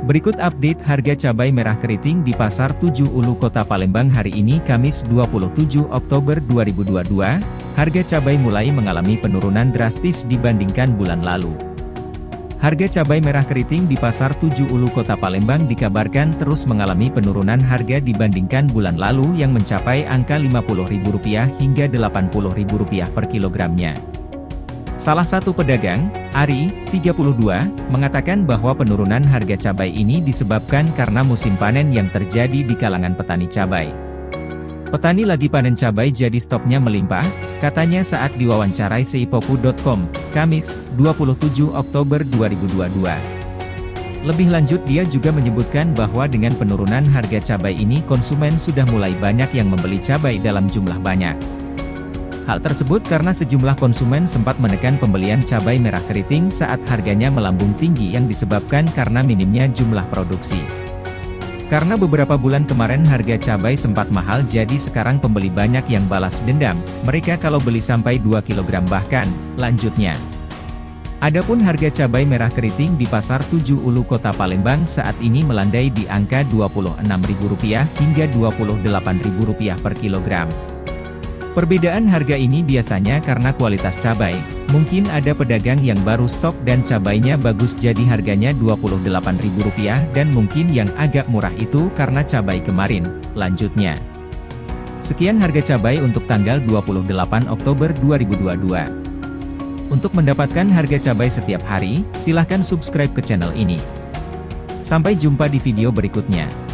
Berikut update harga cabai merah keriting di Pasar 7 Ulu Kota Palembang hari ini Kamis 27 Oktober 2022. Harga cabai mulai mengalami penurunan drastis dibandingkan bulan lalu. Harga cabai merah keriting di Pasar 7 Ulu Kota Palembang dikabarkan terus mengalami penurunan harga dibandingkan bulan lalu yang mencapai angka Rp50.000 hingga Rp80.000 per kilogramnya. Salah satu pedagang, Ari, 32, mengatakan bahwa penurunan harga cabai ini disebabkan karena musim panen yang terjadi di kalangan petani cabai. Petani lagi panen cabai jadi stoknya melimpah, katanya saat diwawancarai seipoku.com, Kamis, 27 Oktober 2022. Lebih lanjut dia juga menyebutkan bahwa dengan penurunan harga cabai ini konsumen sudah mulai banyak yang membeli cabai dalam jumlah banyak. Hal tersebut karena sejumlah konsumen sempat menekan pembelian cabai merah keriting saat harganya melambung tinggi yang disebabkan karena minimnya jumlah produksi. Karena beberapa bulan kemarin harga cabai sempat mahal jadi sekarang pembeli banyak yang balas dendam, mereka kalau beli sampai 2 kg bahkan, lanjutnya. Adapun harga cabai merah keriting di Pasar 7 Ulu Kota Palembang saat ini melandai di angka Rp26.000 hingga Rp28.000 per kilogram. Perbedaan harga ini biasanya karena kualitas cabai. Mungkin ada pedagang yang baru stok dan cabainya bagus jadi harganya Rp28.000 dan mungkin yang agak murah itu karena cabai kemarin. Lanjutnya. Sekian harga cabai untuk tanggal 28 Oktober 2022. Untuk mendapatkan harga cabai setiap hari, silahkan subscribe ke channel ini. Sampai jumpa di video berikutnya.